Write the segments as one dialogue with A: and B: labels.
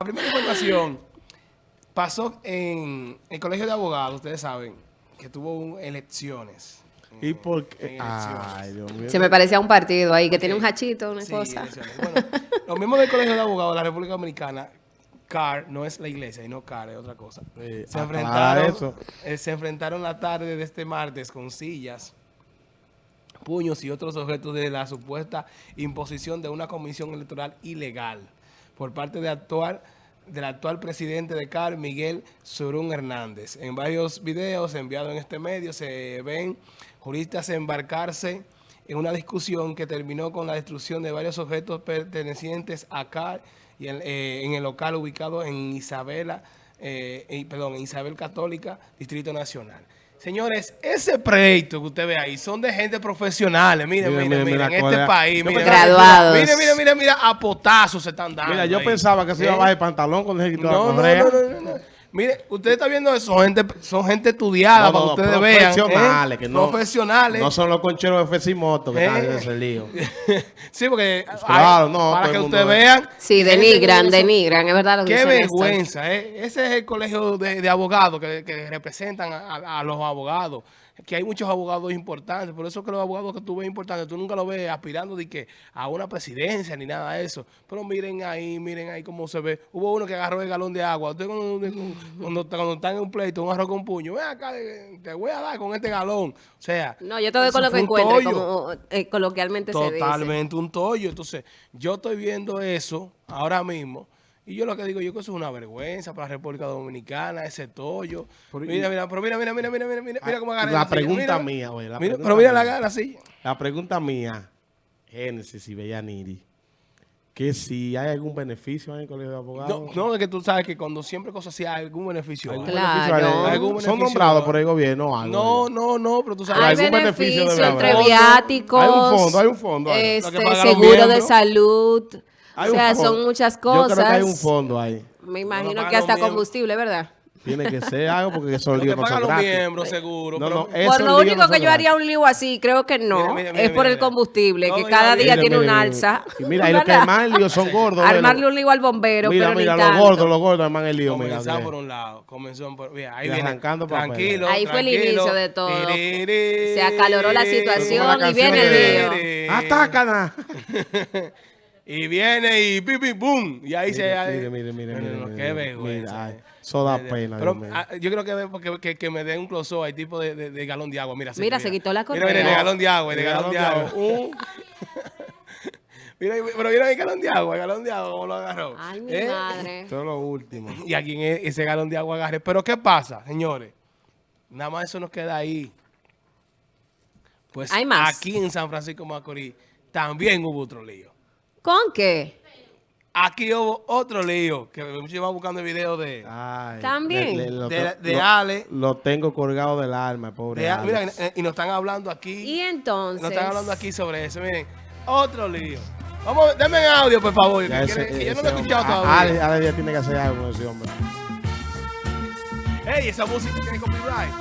A: La primera información pasó en el colegio de abogados, ustedes saben, que tuvo un- elecciones.
B: ¿Y
A: En-
B: por qué?
A: elecciones.
B: Ay, Dios mío.
C: Se me parecía un partido ahí que tiene un hachito, una
A: Sí,
C: cosa.
A: elecciones. Bueno, los mismos del Colegio de Abogados de la República Dominicana, CAR, no es la iglesia, y no CAR, es otra cosa.
B: Sí,
A: se,
B: aclara
A: enfrentaron,
B: eso.
A: eh, se enfrentaron la tarde de este martes con sillas, puños y otros objetos de la supuesta imposición de una comisión electoral ilegal por parte de actual, del actual presidente de CAR, Miguel Surún Hernández. En varios videos enviados en este medio se ven juristas embarcarse en una discusión que terminó con la destrucción de varios objetos pertenecientes a CAR y en, eh, en el local ubicado en Isabela, eh, perdón, en Isabel Católica, Distrito Nacional. Señores, ese pleito que usted ve ahí son de gente profesional. Miren, miren, miren, en este país. Miren,
C: Graduados.
A: Mira, mira, mira, mira, a potazos se están dando.
B: Mira, yo
A: ahí.
B: pensaba que se iba a
A: ¿Eh?
B: bajar el pantalón con el ejército de la
A: No,
B: correa.
A: no, no, no, no. Mire, usted está viendo eso, son gente, son gente estudiada
B: No,
A: para
B: no,
A: que ustedes vean. ¿eh?
B: profesionales, que no-
A: Profesionales.
B: No son los concheros de FC Moto que
A: ¿Eh?
B: están en ese lío.
A: sí, porque
B: claro, no,
A: para que ustedes
B: ve.
A: vean.
C: Sí, denigran, denigran, es verdad lo que
A: Qué vergüenza, ¿eh? Ese es el colegio de, de abogados que, que representan a, a- a los abogados. Que hay muchos abogados importantes, por eso que los abogados que tú ves importantes, tú nunca los ves aspirando de que a una presidencia ni nada de eso. Pero miren ahí, miren ahí cómo se ve. Hubo uno que agarró el galón de agua. Usted cuando, cuando, cuando están en un pleito, un arroz con puño, ven acá, eh, te voy a dar con este galón. O sea,
C: No, yo te doy con lo que encuentre, como eh, coloquialmente se dice.
A: Totalmente un tollo. Entonces, yo estoy viendo eso ahora mismo. Y yo lo que digo, yo que eso es una vergüenza para la República Dominicana, ese tollo.
B: Pero,
A: mira, mira, pero mira, mira, mira, mira, mira, mira, mira cómo agarra
B: La pregunta
A: Mira,
B: mía, güey,
A: pero mira la,
B: mía.
A: la silla.
B: La pregunta mía, Génesis y Bellaniri, que si hay algún beneficio en el colegio de abogados.
A: No, no, es que tú sabes que cuando siempre cosas así hay algún beneficio.
B: ¿Algún
A: hay.
C: Claro.
B: beneficio hay?
A: Algún
B: Son nombrados por el gobierno o algo.
A: No, no, no, pero tú sabes.
C: Hay
B: algún beneficio
C: beneficio entre viáticos.
B: Hay un fondo, hay un fondo.
C: Este,
A: que
C: seguro de salud.
B: Hay
C: o sea, son muchas
B: Yo
C: cosas.
B: creo que hay un fondo ahí.
C: Me imagino que hasta combustible, ¿verdad?
B: Tiene que ser algo porque
A: que
B: líos no
A: pagan
B: son
A: los miembros, seguro.
B: No, no,
C: Por lo único
B: no
C: que
B: son
C: yo haría un lío así, creo que no,
A: Mira, mira, mira,
C: es por el combustible, que cada día
B: Mire,
C: tiene
B: mire,
C: un
B: mire.
C: alza.
B: Y mira, y los que
C: ¿Verdad?
B: más líos son gordos.
C: Armarle un lío al bombero,
B: Mira,
C: pero
B: mira,
C: ni
B: los
C: tanto.
B: gordos, los gordos arman el lío. Mira.
A: por un lado, comenzó por, mira, ahí viene,
B: arrancando
A: tranquilo,
C: Ahí fue el inicio de todo. Se acaloró la situación y viene el lío.
A: Tiriri. Y viene y pi, pi, boom. Y ahí se...
B: Mire, mire, mire, mire, mire,
A: Qué
B: mire.
A: vergüenza.
B: Mira, ay,
A: eh.
B: eso da pena,
A: Pero,
B: mío.
A: ah, yo creo que, porque- que, que me den un close-up, hay tipo de, de, de galón de agua. Mira,
C: Mira, se quitó la
A: Mira, mira, de
C: correa.
A: galón de agua, de galón de agua.
B: Uh,
A: Mira, pero mira el galón de agua, el galón de agua, cómo lo agarró.
C: Ay, mi
A: ¿Eh?
C: madre.
B: Esto es lo último.
A: Y a quien es ese galón de agua agarre. Pero ¿qué pasa, señores? Nada más eso nos queda ahí. Pues
C: Hay más.
A: aquí en San Francisco de Macorís también hubo otro lío.
C: ¿Con qué?
A: Aquí hubo otro lío, que muchos iban buscando el video de...
B: Ay,
C: También.
B: lo,
A: De- de
B: lo-
A: Ale.
B: Lo tengo colgado del alma, pobre.
A: de-
B: Ale.
A: mira, y nos están hablando aquí.
C: Y entonces.
A: Nos están hablando aquí sobre eso. Miren, otro lío. Vamos, denme en audio, por favor.
B: Ya
A: que
B: ese-
A: quiere- que yo no lo he escuchado todavía.
B: Ale, Ale ya tiene que hacer algo con ese hombre.
A: Ey, esa música tiene copyright.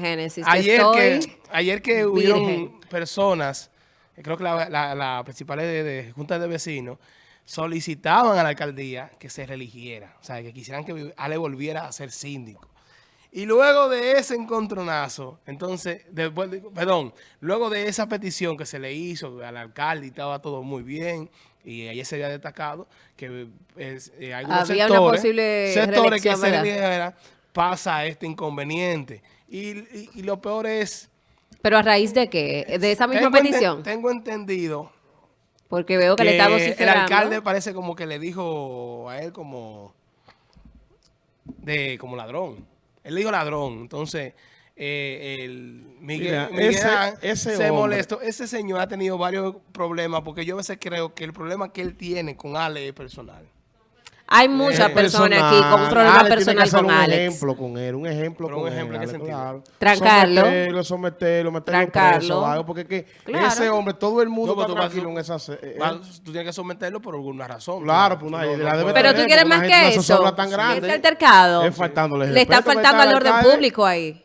C: Génesis.
A: ayer que ayer que hubieron
C: virgen.
A: personas, eh, creo que la, la, la principal de, de Junta de Vecinos, solicitaban a la alcaldía que se religiera, o sea, que quisieran que Ale volviera a ser síndico. Y luego de ese encontronazo, entonces, después, de- perdón, luego de esa petición que se le hizo al alcalde y estaba todo muy bien, y ayer se había destacado que eh, algunos
C: Había una
A: sectores,
C: posible
A: sectores que se pasa este inconveniente. Y, y- y lo peor es...
C: ¿Pero a raíz de qué? ¿De esa misma
A: tengo ente-
C: petición?
A: tengo entendido
C: Porque veo que, le está
A: el
C: vociferando.
A: alcalde parece como que le dijo a él como de como ladrón. Él le dijo ladrón. Entonces, eh, el Miguel,
B: Mira,
A: Miguel
B: ese-
A: se
B: hombre-
A: molestó. Ese señor ha tenido varios problemas porque yo a veces creo que el problema que él tiene con Ale es personal.
C: Hay muchas
A: Eh,
C: personas aquí con un problema
B: Ale tiene que
C: personal
B: hacer
C: con
B: un
C: Alex.
B: ejemplo con él, un ejemplo
A: Pero
B: con
A: un ejemplo,
B: él.
A: ¿en qué
B: Ale,
A: sentido?
B: claro.
C: Trancarlo.
B: Someterlo, someterlo, meterlo
C: Trancarlo.
B: preso algo, porque que
C: Claro.
B: ese hombre, todo el mundo
A: No,
B: está
A: tú
B: tranquilo en esa... eh,
A: Vas- tú tienes que someterlo por alguna razón.
B: Claro,
A: Tú
B: pues
A: no-
B: una-
A: no-
B: la
A: no
B: debe
C: Pero tú
B: tener,
C: quieres
B: porque
C: más que eso.
B: tan grande.
C: Altercado
B: Es faltándole
C: le está faltando al
B: ¿verdad,
C: orden público ahí.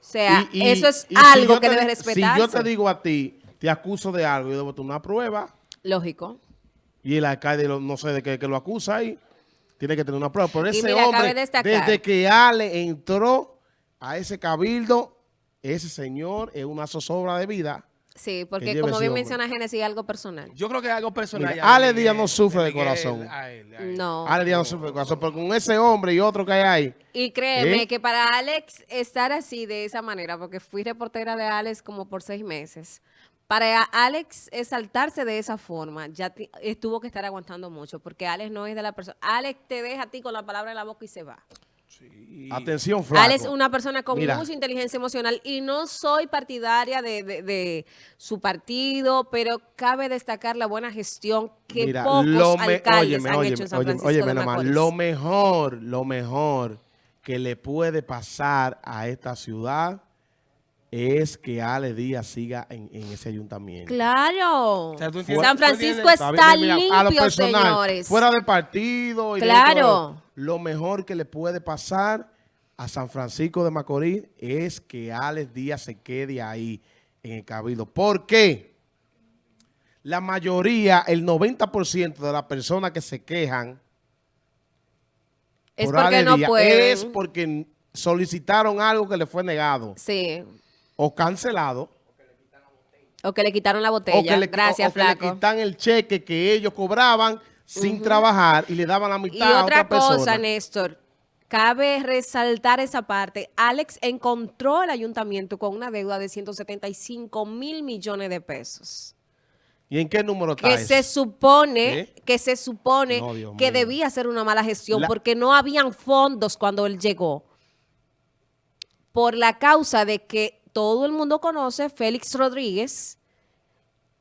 C: O sea,
B: Y- y-
C: eso es
B: si
C: algo que
B: te-
C: debe
B: Si yo te digo a ti, te acuso de algo, yo debo tener una prueba,
C: Lógico.
B: y el alcalde lo- no sé de qué que lo acusa ahí, tiene que tener una prueba. Pero ese
C: mira,
B: hombre, desde que Ale entró a ese cabildo, ese señor es una zozobra de vida.
C: Sí, porque como bien
B: hombre.
C: menciona Génesis, algo personal.
A: Yo creo que es algo personal.
B: Mira, Ale Díaz no sufre de corazón.
A: a él, a él.
C: No.
B: Ale Díaz no sufre de corazón, pero con ese hombre y otro que hay ahí,
C: Y créeme
B: ¿Eh?
C: que para Alex estar así de esa manera, porque fui reportera de Alex como por seis meses, para Alex exaltarse de esa forma, ya tuvo que estar aguantando mucho, porque Alex no es de la persona. Alex te deja a ti con la palabra en la boca y se va.
A: Sí.
B: atención, flaco.
C: Alex es una persona con
B: Mira.
C: mucha inteligencia emocional y no soy partidaria de, de- de su partido, pero cabe destacar la buena gestión que
B: Mira,
C: pocos
B: lo
C: alcaldes
B: óyeme,
C: han
B: óyeme,
C: hecho en San Francisco
B: óyeme
C: de
B: lo mejor, lo mejor que le puede pasar a esta ciudad es que Ale Díaz siga en, en ese ayuntamiento.
C: Claro.
A: O sea,
C: San Francisco
B: Está mira, a lo
C: limpio,
B: personal,
C: señores.
B: Fuera de partido. Y
C: Claro.
B: todo, lo mejor que le puede pasar a San Francisco de Macorís es que Alex Díaz se quede ahí en el cabildo. ¿Por qué? La mayoría, el 90% de las personas que se quejan
C: es
B: por
C: porque no
B: Díaz
C: pueden.
B: es porque solicitaron algo que le fue negado
C: Sí.
B: O cancelado.
C: O que le quitaron la
B: o
C: botella.
B: que, le,
C: Gracias,
B: o que le
C: flaco.
B: quitan el cheque que ellos cobraban sin trabajar y le daban la
C: Y
B: mitad a
C: otra
B: otra
C: cosa,
B: persona.
C: Néstor, cabe resaltar esa parte. Alex encontró el ayuntamiento con una deuda de 175 mil millones de pesos.
B: ¿Y en qué número está
C: Que
B: eso?
C: se supone,
B: ¿Eh?
C: que se supone
B: No,
C: que debía ser una mala gestión
B: La-
C: porque no habían fondos cuando él llegó. Por la causa de que todo el mundo conoce, Félix Rodríguez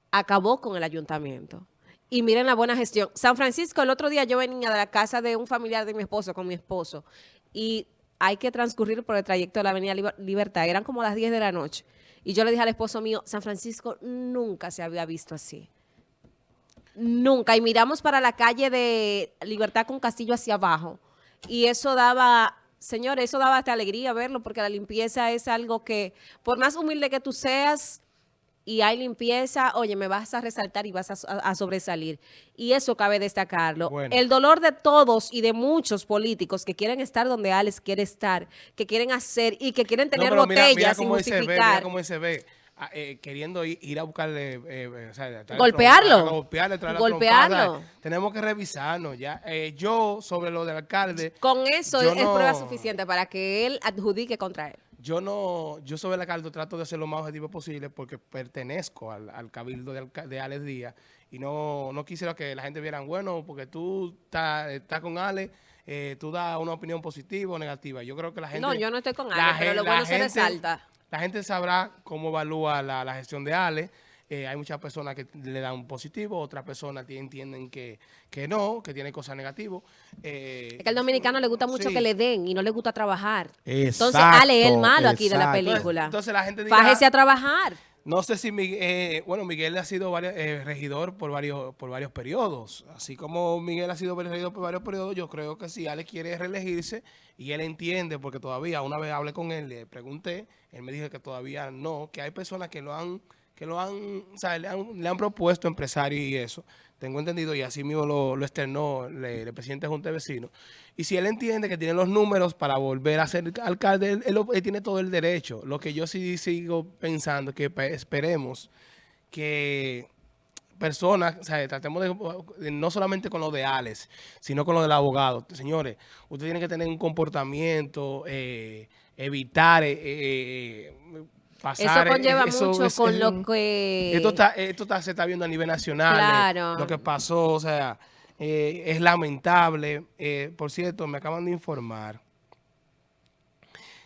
C: acabó con el ayuntamiento. Y miren la buena gestión. San Francisco, el otro día yo venía de la casa de un familiar de mi esposo con mi esposo y hay que transcurrir por el trayecto de la Avenida Liber- Libertad. Eran como las 10 de la noche. Y yo le dije al esposo mío, San Francisco nunca se había visto así. Nunca. Y miramos para la calle de Libertad con Castillo hacia abajo. Y eso daba, señores, eso daba hasta alegría verlo, porque la limpieza es algo que, por más humilde que tú seas y hay limpieza, oye, me vas a resaltar y vas a, a- a sobresalir. Y eso cabe destacarlo.
A: Bueno.
C: El dolor de todos y de muchos políticos que quieren estar donde Alex quiere estar, que quieren hacer y que quieren tener
A: No, pero mira-
C: botellas
A: mira
C: sin
A: cómo él se ve,
C: justificar.
A: mira cómo él se ve, eh, queriendo ir, ir a buscarle, eh, eh, o sea,
C: Golpearlo.
A: trompada, golpearle,
C: Golpearlo.
A: trompada. Tenemos que revisarnos ya. Eh, yo, sobre lo del alcalde,
C: Con eso es
A: no-
C: prueba suficiente para que él adjudique contra él.
A: yo no, yo sobre el alcalde trato de ser lo más objetivo posible porque pertenezco al, al cabildo de, de Alex Díaz y no, no quisiera que la gente viera, bueno, porque tú estás, estás con Alex, eh, tú das una opinión positiva o negativa. Yo creo que la gente...
C: No, yo no estoy con Ale, pero lo bueno se
A: gente-
C: resalta.
A: La gente sabrá cómo evalúa la, la gestión de Ale. Eh, hay muchas personas que le dan un positivo, otras personas entienden que, que no, que tiene cosas negativas. Eh,
C: Es que al dominicano le gusta mucho
A: sí.
C: que le den y no le gusta trabajar. Entonces, Ale es el malo aquí de la película.
A: Entonces la gente dirá,
C: Fájese a trabajar.
A: No sé si Miguel, eh, bueno, Miguel ha sido varios- eh, regidor por varios, por varios periodos. Así como Miguel ha sido regidor por varios periodos, yo creo que si Ale quiere reelegirse y él entiende, porque todavía una vez hablé con él, le pregunté, él me dijo que todavía no, que hay personas que lo han, que lo han, o sea, le han, le han propuesto empresarios y eso. Tengo entendido y así mismo lo, lo externó el, presidente de Junta de Vecinos. Y si él entiende que tiene los números para volver a ser alcalde, él, tiene todo el derecho. Lo que yo sí sigo pensando es que pe- esperemos que personas, o sea, tratemos de, no solamente con lo de Alex, sino con lo del abogado. Señores, ustedes tienen que tener un comportamiento, eh, evitar, eh, eh, pasar.
C: Eso conlleva
A: eso
C: mucho
A: es-
C: con
A: es
C: lo que...
A: Esto, está, esto está- se está viendo a nivel nacional. eh,
C: Claro.
A: lo que pasó, o sea, eh, es lamentable. Eh, por cierto, me acaban de informar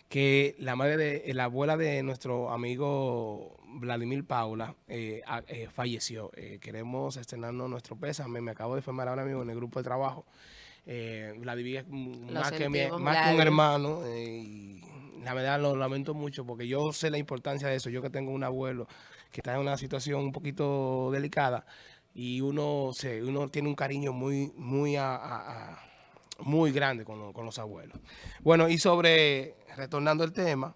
A: que la madre de, la abuela de nuestro amigo Vladimir Paula eh, eh, falleció. Eh, queremos estrenarnos nuestro pésame. Me acabo de informar ahora mismo en el grupo de trabajo. Eh, Vladimir más, que, mi- más que un hermano. La verdad lo lamento mucho porque yo sé la importancia de eso. Yo que tengo un abuelo que está en una situación un poquito delicada y uno se uno tiene un cariño muy muy a- muy grande con, con los abuelos. Bueno, y sobre retornando al tema,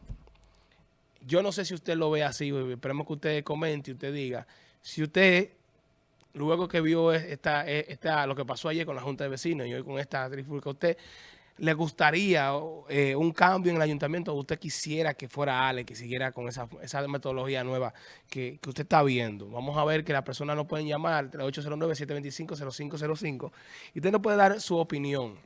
A: yo no sé si usted lo ve así, esperemos que usted comente y usted diga, si usted, luego que vio esta, esta, lo que pasó ayer con la Junta de Vecinos y hoy con esta trifulca, ¿usted le gustaría eh, un cambio en el ayuntamiento usted quisiera que fuera Ale, que siguiera con esa, esa metodología nueva que, que usted está viendo? Vamos a ver que las personas nos pueden llamar 809-725-0505 y usted nos puede dar su opinión.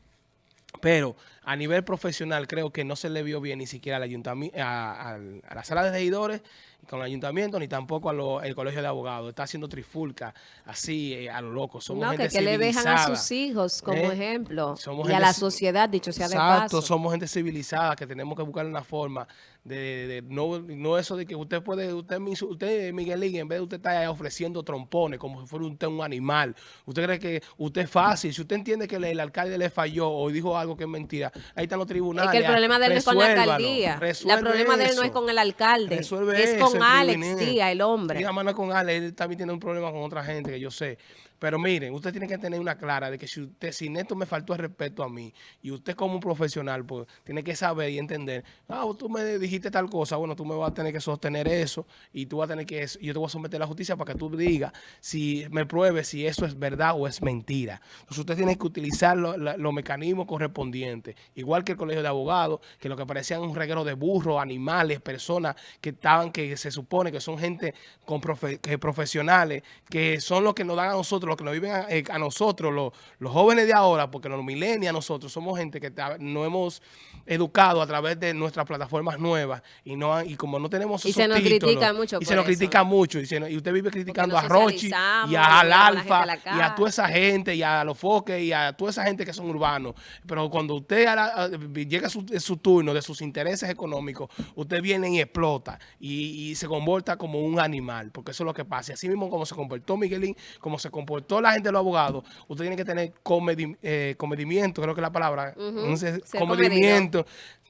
A: Pero a nivel profesional creo que no se le vio bien ni siquiera al ayuntamiento, a, a la sala de regidores con el ayuntamiento, ni tampoco al colegio de abogados. Está haciendo trifulca así eh, a lo loco. Somos
C: no,
A: gente
C: que, que le dejan a sus hijos como
A: ¿eh?
C: ejemplo.
A: Somos
C: y a la
A: ci-
C: sociedad, dicho sea de
A: Exacto,
C: paso.
A: somos gente civilizada que tenemos que buscar una forma de, de- no, no eso de que usted puede, usted, usted Miguelín, en vez de usted estar ofreciendo trompones como si fuera usted un animal, usted cree que usted es fácil, si usted entiende que el, el alcalde le falló o dijo algo que es mentira, ahí están los
C: Es
A: tribunales.
C: que el problema de él no es con la alcaldía. El problema de él no es con el alcalde.
A: Resuelve
C: es
A: eso
C: con Alex. Díaz, el hombre.
A: Y además no es con Alex, él también tiene un problema con otra gente que yo sé. Pero miren, usted tiene que tener una clara de que si usted, si esto me faltó el respeto a mí, y usted como un profesional, pues tiene que saber y entender, ah, tú me dijiste tal cosa, bueno, tú me vas a tener que sostener eso, y tú vas a tener que, yo te voy a someter a la justicia para que tú digas, si me pruebes si eso es verdad o es mentira. Entonces usted tiene que utilizar los mecanismos correspondientes, igual que el colegio de abogados, que lo que parecían un reguero de burros, animales, personas que estaban, que se supone que son gente con que profesionales, que son los que nos dan a nosotros, los que nos viven a, eh, a nosotros, los, los jóvenes de ahora, porque los millennials nosotros somos gente que nos hemos educado a través de nuestras plataformas nuevas y no y como no tenemos
C: Y
A: esos
C: se nos
A: títulos,
C: critica mucho
A: y se nos
C: eso.
A: critica mucho y, se y usted vive criticando a Rochi y a Al
C: a
A: Alfa
C: a
A: y a toda esa gente y a los foques y a toda esa gente que son urbanos. Pero cuando usted a la- a- llega su, su turno de sus intereses económicos, usted viene y explota y, y se comporta como un animal, porque eso es lo que pasa. Y así mismo como se comportó Miguelín, como se comportó la gente de los abogados, usted tiene que tener comedi- eh, comedimiento, creo que es la palabra,
C: ser
A: comedimiento,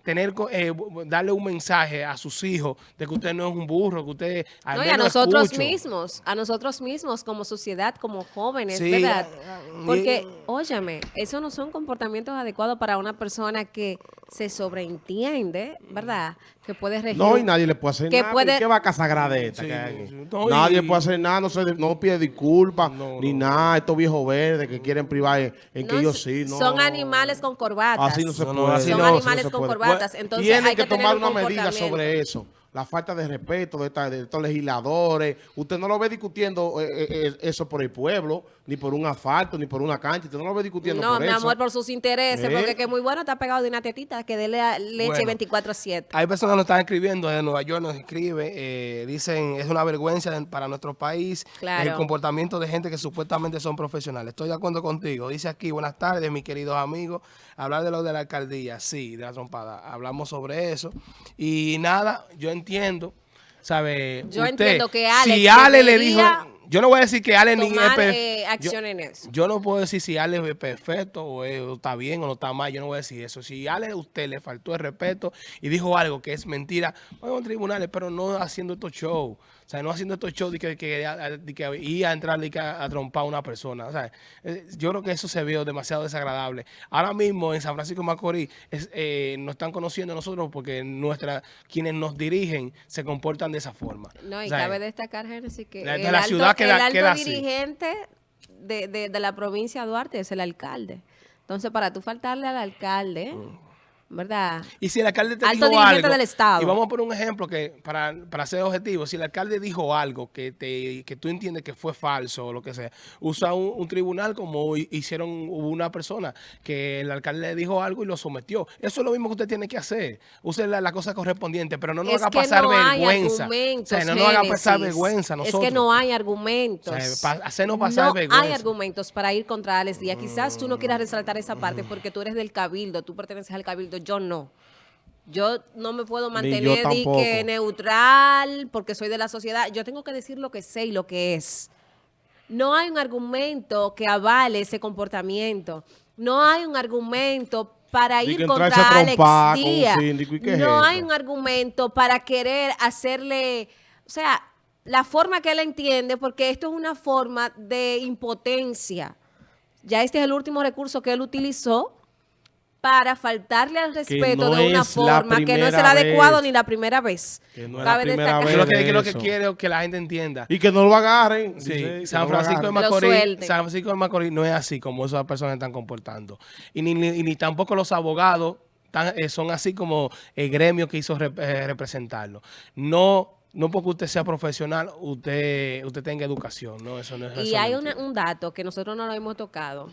A: tener, co- eh, darle un mensaje a sus hijos de que usted no es un burro, que usted al
C: No, y a nosotros
A: escucho.
C: mismos, a nosotros mismos como sociedad, como jóvenes,
A: Sí,
C: ¿verdad? Porque,
A: y-
C: óyeme, eso no son comportamientos adecuados para una persona que se sobreentiende, ¿verdad? Que puede regir.
B: No, y nadie le puede hacer
C: que
B: nada.
C: puede-
B: ¿Qué va a casagrada esta
A: Sí,
B: que hay
A: no,
B: nadie
A: y-
B: puede hacer nada, no, se, no pide disculpas,
A: No,
B: ni
A: no.
B: nada. Estos viejos verdes que quieren privar en, en que ellos sí. No,
C: Son animales con corbatas.
B: Así no se
A: No, no,
B: puede.
A: así
C: Son
A: no,
C: animales
B: se
C: con
B: puede.
C: corbatas. Entonces
B: Tienen
C: hay que,
B: tomar
C: un
B: una medida sobre eso. La falta de respeto de, esta- de estos legisladores. Usted no lo ve discutiendo eh, eh, eh, eso por el pueblo, ni por un asfalto, ni por una cancha. Usted no lo ve discutiendo
C: No,
B: por
C: mi
B: eso.
C: amor, por sus intereses,
B: ¿Eh?
C: porque que muy bueno está pegado de una tetita que dele a- leche
A: Bueno.
C: 24-7.
A: Hay personas que nos están escribiendo de Nueva York, nos escribe, eh, dicen, es una vergüenza para nuestro país
C: Claro.
A: el comportamiento de gente que supuestamente son profesionales. Estoy de acuerdo contigo. Dice aquí, buenas tardes, mis queridos amigos. Hablar de lo de la alcaldía, sí, de la trompada. Hablamos sobre eso. Y nada, yo entiendo, ¿sabe?
C: Yo
A: Usted,
C: entiendo que Alex
A: Si Ale le dijo, yo no voy a decir que Ale ni
C: eh,
A: yo- no puedo decir si Ale es perfecto o, es- o está bien o no está mal. Yo no voy a decir eso. Si Ale a usted le faltó el respeto y dijo algo que es mentira, vamos a tribunales, pero no haciendo estos shows. O sea, no haciendo estos shows de que, que, de que ir a entrar y a, a trompar a una persona. O sea, eh, yo creo que eso se vio demasiado desagradable. Ahora mismo en San Francisco de Macorís es, eh, nos están conociendo a nosotros porque nuestra, quienes nos dirigen se comportan de esa forma.
C: No, y
A: O sea,
C: cabe destacar, Génesis, que
A: la-
C: el
A: la
C: alto,
A: ciudad queda-
C: el alto
A: queda
C: dirigente de, de- de la provincia de Duarte es el alcalde. Entonces, para tú faltarle al alcalde, ¿verdad?
A: Y si el alcalde te
C: Alto
A: dijo algo,
C: del Estado.
A: y vamos a poner un ejemplo que para, para ser objetivo, si el alcalde dijo algo que te que tú entiendes que fue falso o lo que sea, usa un, un tribunal como hi- hicieron una persona que el alcalde le dijo algo y lo sometió. Eso es lo mismo que usted tiene que hacer. Use la, la cosa correspondiente, pero no nos
C: es
A: haga pasar
C: no
A: vergüenza. O sea, no nos haga pasar vergüenza nosotros.
C: Es que no hay argumentos.
A: O sea, pa- hacernos pasar
C: no
A: vergüenza.
C: hay argumentos para ir contra Alex Díaz. Quizás tú no quieras resaltar esa parte porque tú eres del cabildo, tú perteneces al cabildo, yo no. Yo no me puedo mantener di que neutral porque soy de la sociedad. Yo tengo que decir lo que sé y lo que es. No hay un argumento que avale ese comportamiento. No hay un argumento para ir contra Alex
B: con
C: Díaz.
B: síndico, ¿y qué es
C: no hay un argumento para querer hacerle, o sea, la forma que él entiende, porque esto es una forma de impotencia. Ya este es el último recurso que él utilizó para faltarle al respeto
B: no
C: de una
B: es la
C: forma que no es el
B: primera
C: adecuado
B: vez.
C: ni la primera vez.
B: Que no es la primera
C: destacar.
B: vez.
A: Yo lo que, yo lo que quiero es que la gente entienda.
B: Y que no lo agarren.
A: Sí,
B: dice, que
A: San
B: lo
A: Francisco de
B: agarren.
C: Lo
A: Macorís. San Francisco de Macorís no es así como esas personas están comportando. Y ni, ni- ni tampoco los abogados tan- eh, son así como el gremio que hizo rep- eh, representarlo. No, no porque usted sea profesional, usted, usted tenga educación, ¿no? Eso no es
C: Y hay
A: no
C: una- un dato que nosotros no lo hemos tocado,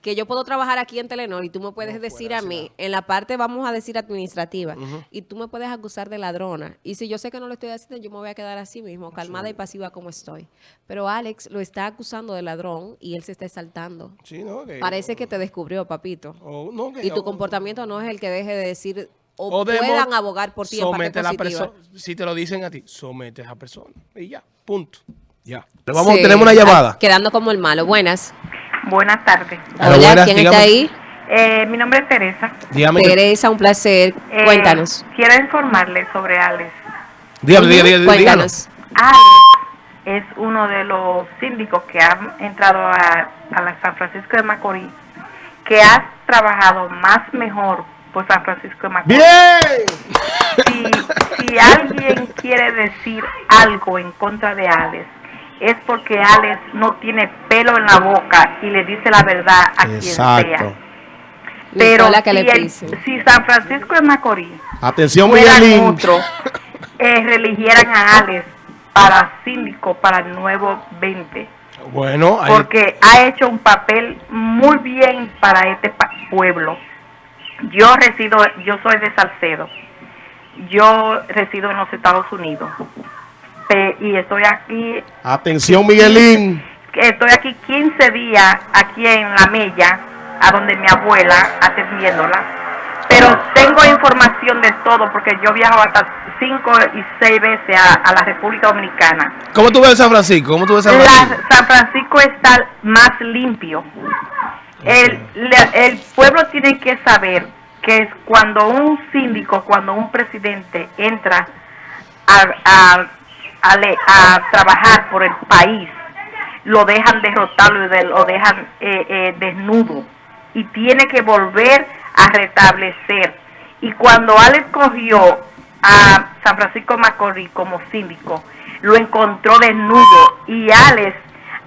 C: que yo puedo trabajar aquí en Telenor y tú me puedes decir a mí, en la parte, vamos a decir, administrativa, y tú me puedes acusar de ladrona. Y si yo sé que no lo estoy haciendo, yo me voy a quedar así mismo, calmada y pasiva como estoy. Pero Alex lo está acusando de ladrón y él se está exaltando.
A: Sí, ¿no? Que-
C: Parece que te descubrió, papito.
A: o- no, que-
C: Y tu comportamiento no es el que deje de decir o, puedan abogar por ti en parte
A: somete a la
C: positiva.
A: persona. Si te lo dicen a ti, somete a esa persona. Y ya, punto. Ya. Vamos,
C: Sí.
A: tenemos una llamada.
C: Quedando como el malo. Buenas.
D: Buenas tardes.
A: Hola, buenas,
C: ¿quién está ahí?
D: Eh, mi nombre es Teresa.
A: Dígame. que-
C: Teresa, un placer.
D: Eh,
C: Cuéntanos.
D: Quiero informarle sobre Alex.
A: dígame,
C: Ujú,
A: dígame, dígame, dígame.
C: Cuéntanos.
D: Alex es uno de los síndicos que han entrado a, a la San Francisco de Macorís, que ha trabajado más mejor por San Francisco de Macorís.
B: ¡Bien!
D: Si, si alguien quiere decir algo en contra de Alex, es porque Alex no tiene pelo en la boca y le dice la verdad a quien sea. Pero
C: Nicola, que
D: si,
C: le
D: el- si San Francisco de Macorís
B: Atención,
D: otros, eh, reeligieran a Alex para síndico para el nuevo 20,
A: Bueno, ahí-
D: porque ha hecho un papel muy bien para este pa- pueblo. Yo resido, yo soy de Salcedo, yo resido en los Estados Unidos y estoy aquí,
B: Atención, Miguelín.
D: estoy aquí 15 días aquí en La Mella, a donde mi abuela atendiéndola. Pero tengo información de todo porque yo viajo hasta 5 y 6 veces a, a la República Dominicana.
A: ¿Cómo tú ves San Francisco? ¿Cómo tú ves San Francisco?
D: La- San Francisco está más limpio. El, el pueblo tiene que saber que es cuando un síndico, cuando un presidente entra a, a- a le- a trabajar por el país, lo dejan derrotarlo y lo dejan eh, eh, desnudo y tiene que volver a restablecer. Y cuando Alex cogió a San Francisco Macorís como síndico, lo encontró desnudo y Alex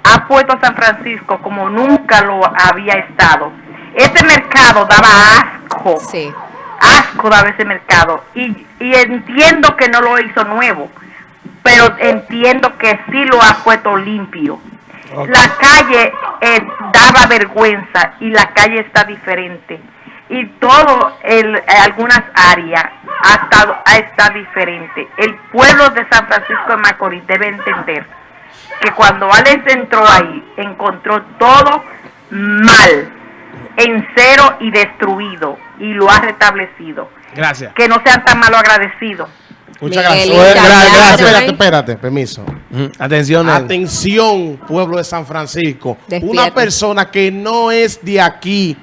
D: ha puesto a San Francisco como nunca lo había estado. Este mercado daba asco
C: Sí.
D: asco daba ese mercado y, y entiendo que no lo hizo nuevo, pero entiendo que sí lo ha puesto limpio. La calle eh, daba vergüenza y la calle está diferente y todo el, algunas áreas ha estado ha estado diferente. El pueblo de San Francisco de Macorís debe entender que cuando Alex entró ahí encontró todo mal, en cero y destruido y lo ha restablecido.
A: Gracias.
D: Que no sean tan malo agradecidos.
B: Muchas gracias. gracias. Espérate, espérate, permiso.
A: Atención.
B: Atención, pueblo de San Francisco.
C: Despierta.
B: Una persona que no es de aquí,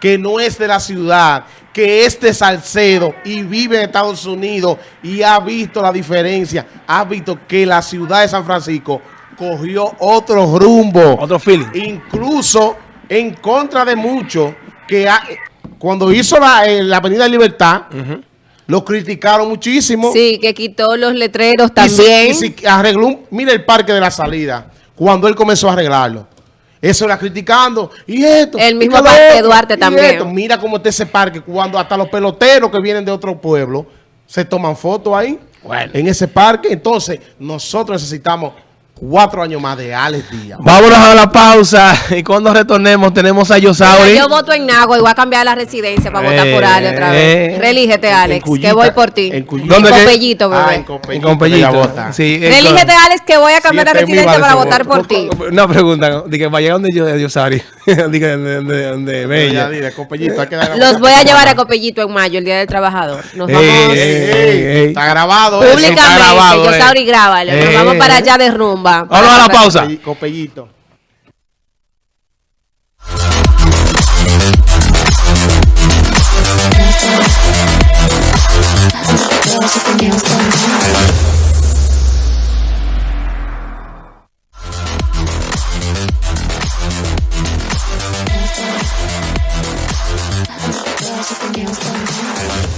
B: que no es de la ciudad, que es de Salcedo y vive en Estados Unidos y ha visto la diferencia, ha visto que la ciudad de San Francisco cogió otro rumbo.
A: Otro feeling.
B: Incluso en contra de muchos que ha- cuando hizo la, eh, la Avenida Libertad. Lo criticaron muchísimo.
C: Sí, que quitó los letreros
B: Y se-
C: también.
B: Y se arregló, un- mira el parque de la salida, cuando él comenzó a arreglarlo. Eso era criticando. Y esto.
C: El mismo Parque
B: otro,
C: Duarte
B: y
C: también.
B: esto. Mira cómo está ese parque cuando hasta los peloteros que vienen de otro pueblo se toman fotos ahí.
A: Bueno.
B: En ese parque. Entonces, nosotros necesitamos cuatro años más de Alex Díaz.
A: Vámonos a la pausa y cuando retornemos tenemos a Yosauri.
C: Yo voto en Nagua y voy a cambiar la residencia para votar por Ale otra
A: Eh,
C: vez. Relígete,
B: en
C: Alex,
B: Cuyita,
C: que voy por ti.
B: en Cuyita.
A: ¿Dónde que-
C: Copellito, bebé.
B: Ah, en
A: En
B: Copellito. Vota.
A: Sí, eh,
C: Relígete, Alex, que voy a cambiar la
B: Siete
C: residencia para votar por ti.
A: Una pregunta, de que vaya donde yo, Yosauri.
C: Los voy a llevar a Copellito en mayo, el Día del Trabajador. Nos vamos.
B: Ey, ey, está grabado.
C: Públicamente, está
A: grabado,
C: yo
A: eh.
C: Nos vamos para allá de rumba.
A: Vamos a la pausa.
B: Copellito. Dance Dance.